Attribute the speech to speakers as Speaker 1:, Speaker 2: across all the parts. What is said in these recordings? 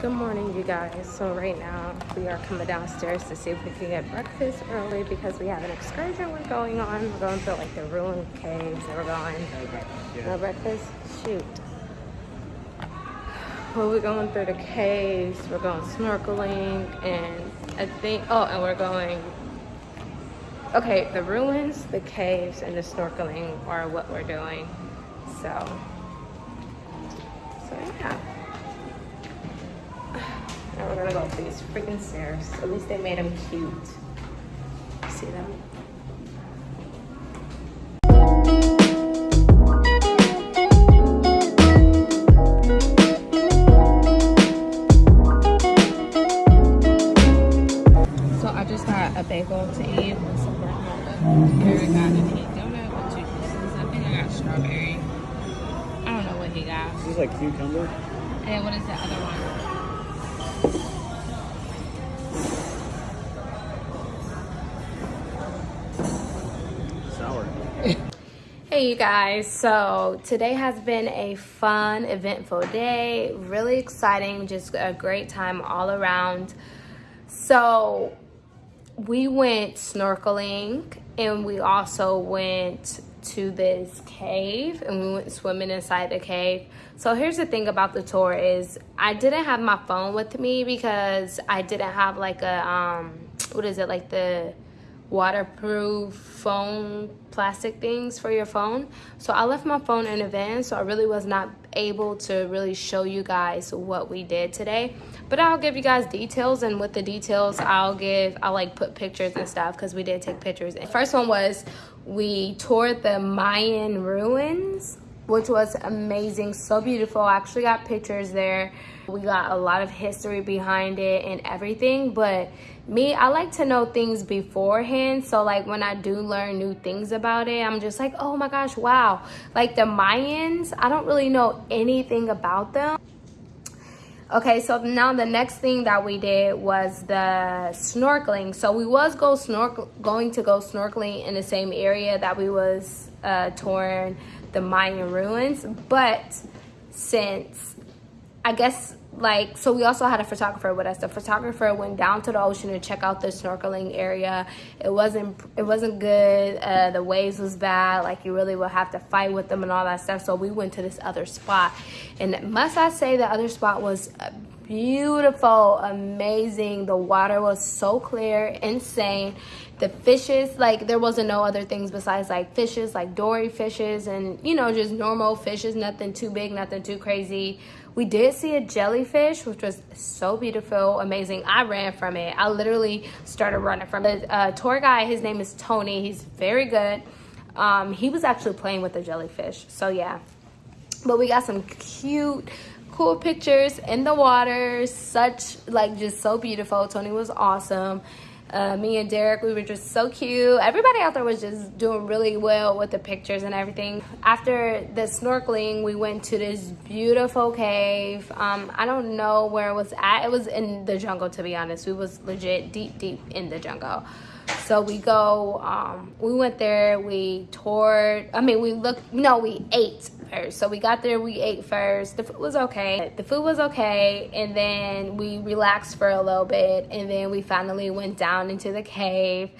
Speaker 1: Good morning, you guys. So right now we are coming downstairs to see if we can get breakfast early because we have an excursion we're going on. We're going to like the ruined caves and we're going. No breakfast? Shoot. Well, we're going through the caves. We're going snorkeling and I think. Oh, and we're going. Okay, the ruins, the caves, and the snorkeling are what we're doing. So. So yeah. We're gonna go up these freaking stairs. At least they made them cute. See them? Hey you guys, so today has been a fun, eventful day. Really exciting, just a great time all around. So we went snorkeling and we also went to this cave and we went swimming inside the cave. So here's the thing about the tour is I didn't have my phone with me because I didn't have like a um what is it like the waterproof phone plastic things for your phone. So i left my phone in a van so i really was not able to really show you guys what we did today. But i'll give you guys details and with the details i'll give i'll like put pictures and stuff because we did take pictures. The first one was we toured the mayan ruins which was amazing so beautiful. I actually got pictures there. We got a lot of history behind it and everything but me i like to know things beforehand so like when i do learn new things about it i'm just like oh my gosh wow. Like the mayans i don't really know anything about them. Okay so now the next thing that we did was the snorkeling. So we was go snorkel going to go snorkeling in the same area that we was uh the mayan ruins but since i guess like so we also had a photographer with us. The photographer went down to the ocean to check out the snorkeling area. It wasn't it wasn't good. Uh, the waves was bad. Like you really would have to fight with them and all that stuff. So we went to this other spot. And must i say the other spot was beautiful amazing. The water was so clear insane. The fishes like there wasn't no other things besides like fishes like dory fishes and you know just normal fishes nothing too big nothing too crazy. We did see a jellyfish which was so beautiful amazing. I ran from it. I literally started running from it. Uh, tour guide his name is tony. He's very good. Um, he was actually playing with the jellyfish. So yeah. But we got some cute cool pictures in the water such like just so beautiful tony was awesome uh, me and Derek, we were just so cute. Everybody out there was just doing really well with the pictures and everything. After the snorkeling, we went to this beautiful cave. Um, I don't know where it was at. It was in the jungle, to be honest. We was legit deep, deep in the jungle. So we go, um, we went there, we toured, I mean, we looked, no, we ate first. So we got there, we ate first. The food was okay. The food was okay. And then we relaxed for a little bit. And then we finally went down into the cave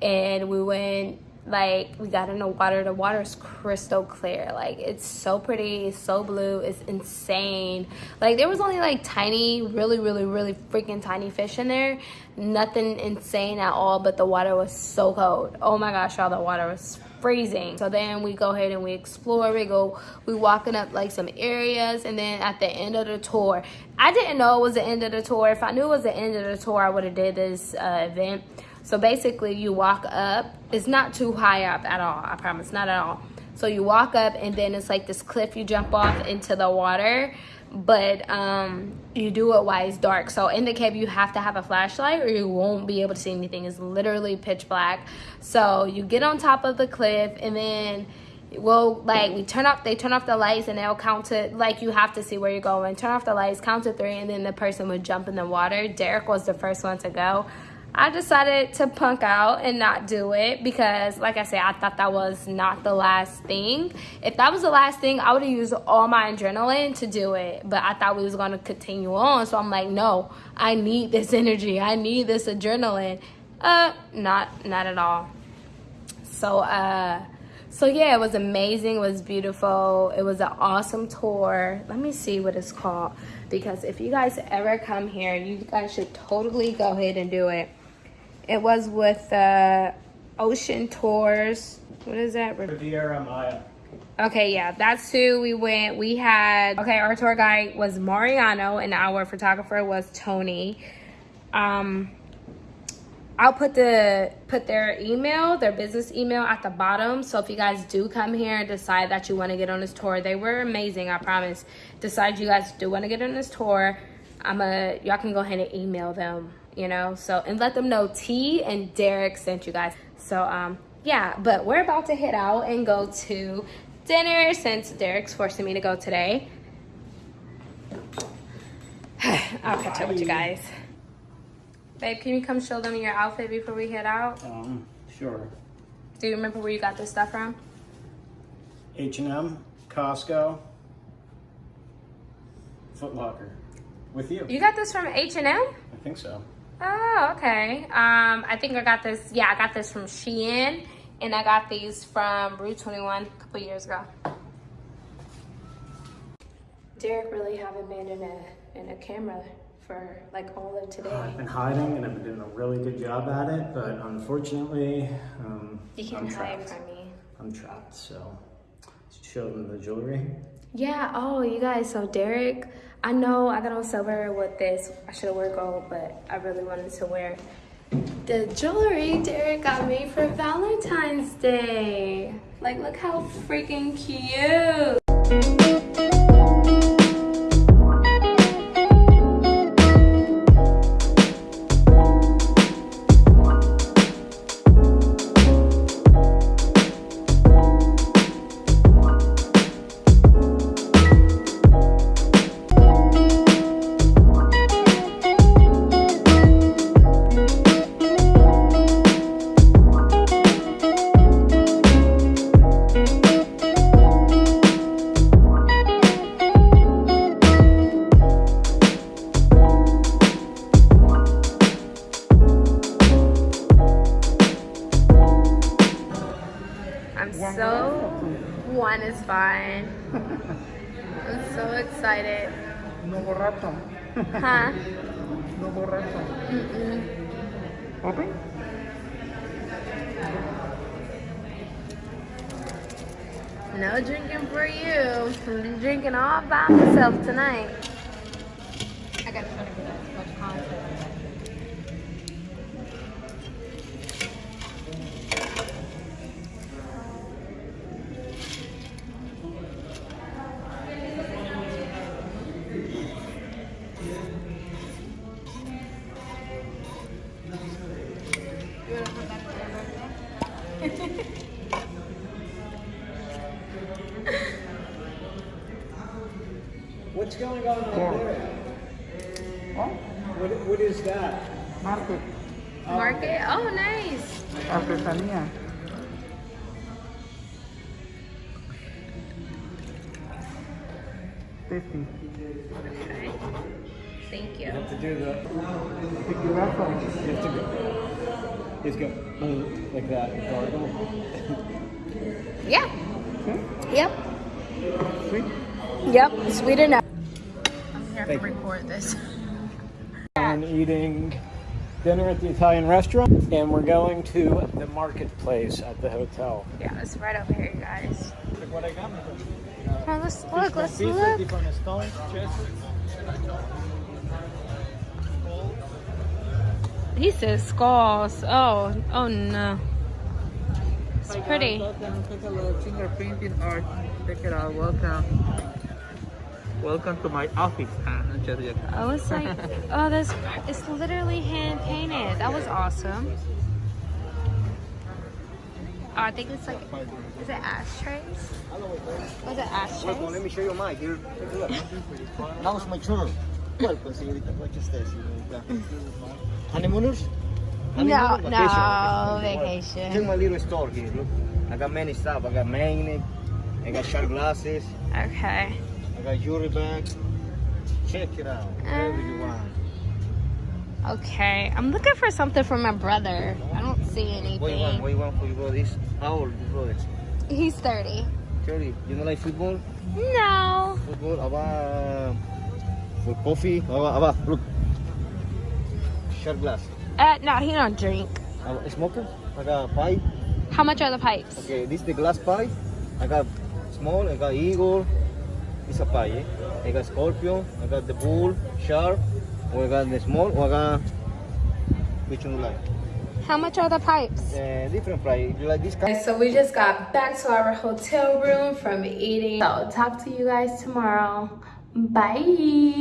Speaker 1: and we went like we got in the water the water is crystal clear like it's so pretty it's so blue it's insane like there was only like tiny really really really freaking tiny fish in there nothing insane at all but the water was so cold oh my gosh y'all the water was freezing. So then we go ahead and we explore we go we walking up like some areas and then at the end of the tour i didn't know it was the end of the tour. If i knew it was the end of the tour i would have did this uh, event. So basically you walk up, it's not too high up at all, I promise, not at all. So you walk up and then it's like this cliff you jump off into the water, but um, you do it while it's dark. So in the cave you have to have a flashlight or you won't be able to see anything. It's literally pitch black. So you get on top of the cliff and then well like we turn off they turn off the lights and they'll count to like you have to see where you're going turn off the lights count to three and then the person would jump in the water derek was the first one to go I decided to punk out and not do it because, like I said, I thought that was not the last thing. If that was the last thing, I would have used all my adrenaline to do it. But I thought we was going to continue on. So I'm like, no, I need this energy. I need this adrenaline. Uh, not, not at all. So, uh, so yeah, it was amazing. It was beautiful. It was an awesome tour. Let me see what it's called. Because if you guys ever come here, you guys should totally go ahead and do it. It was with uh, Ocean Tours. What is that?
Speaker 2: Riviera Maya.
Speaker 1: Okay, yeah, that's who we went. We had, okay, our tour guide was Mariano and our photographer was Tony. Um, I'll put the put their email, their business email at the bottom. So if you guys do come here and decide that you want to get on this tour, they were amazing, I promise. Decide you guys do want to get on this tour, I'm a y'all can go ahead and email them, you know. So and let them know T and Derek sent you guys. So um yeah, but we're about to head out and go to dinner since Derek's forcing me to go today. I'll catch up with you guys. Babe, can you come show them your outfit before we head out?
Speaker 2: Um, sure.
Speaker 1: Do you remember where you got this stuff from?
Speaker 2: H&M, Costco, Foot Locker. With you.
Speaker 1: You got this from H&M?
Speaker 2: I think so.
Speaker 1: Oh, okay. Um, I think I got this, yeah, I got this from Shein, and I got these from Rue 21 a couple years ago. Derek really haven't been in a, in a camera for like all of today.
Speaker 2: I've been hiding and I've been doing a really good job at it, but unfortunately, um,
Speaker 1: You
Speaker 2: I'm
Speaker 1: can't hide
Speaker 2: trapped.
Speaker 1: from me.
Speaker 2: I'm trapped, so show them the jewelry.
Speaker 1: Yeah, oh, you guys, so Derek, I know I got on silver with this. I should have worn gold, but I really wanted to wear the jewelry Derek got me for Valentine's Day. Like, look how freaking cute.
Speaker 3: No borracho.
Speaker 1: Huh?
Speaker 3: No borracho. Mm-hmm. Open?
Speaker 1: No drinking for you. I'm drinking all by myself tonight.
Speaker 2: What's going on over there?
Speaker 3: Oh,
Speaker 2: What, what is that?
Speaker 3: market. Oh.
Speaker 1: Market? Oh, nice.
Speaker 3: Artesanía. Fifty.
Speaker 1: Okay. Thank you.
Speaker 2: You have to do the,
Speaker 3: Tequilazo.
Speaker 2: you have to go, he's go, boom, like that, gargle.
Speaker 1: Yeah.
Speaker 3: Okay.
Speaker 1: Yep.
Speaker 3: Sweet.
Speaker 1: Yep. Sweet enough. I'm
Speaker 2: Thank
Speaker 1: to record this.
Speaker 2: And eating dinner at the Italian restaurant, and we're going to the marketplace at the hotel.
Speaker 1: Yeah, it's right over here, you guys.
Speaker 2: Look what I got.
Speaker 1: Oh, let's look. Let's
Speaker 2: Pizza,
Speaker 1: look.
Speaker 2: Tiffany stone, chest.
Speaker 1: He says skulls. Oh, oh no. It's pretty.
Speaker 3: Welcome. Take a look. Fingerprinting art. Check it out. Welcome. Welcome to my office. Ah, no, just yet.
Speaker 1: Oh, it's like, oh, that's, it's literally hand painted. That was awesome. Oh, I think it's like, is it ashtrays? Was it ashtrays?
Speaker 4: Welcome, let me show you mine here. Take a look. How's my children? Welcome, señorita. ¿Cómo está. Honeymooners? I mean,
Speaker 1: No,
Speaker 4: not
Speaker 1: no,
Speaker 4: Well,
Speaker 1: vacation.
Speaker 4: Check my little store here. Look, I got many stuff. I got magnet. I got sharp glasses.
Speaker 1: Okay.
Speaker 4: Got jewelry bag. Check it out. Whatever you
Speaker 1: Uh,
Speaker 4: want.
Speaker 1: Okay. I'm looking for something for my brother. I don't see anything.
Speaker 4: What you want? What you want for your brother? This how old your brother?
Speaker 1: He's 30.
Speaker 4: Charlie, you don't like football?
Speaker 1: No.
Speaker 4: Football, aba for coffee. Aba, aba, look. Sharp glass.
Speaker 1: Uh, no, he don't drink.
Speaker 4: Aba, smoker. I got a pipe.
Speaker 1: How much are the pipes?
Speaker 4: Okay, this is the glass pipe. I got small. I got eagle. It's a pie. Eh? I got scorpion. I got the bull, sharp. Or I got the small. Or I got which one you like?
Speaker 1: How much are the pipes?
Speaker 4: Uh, different price. You like this kind?
Speaker 1: So we just got back to our hotel room from eating. So talk to you guys tomorrow. Bye.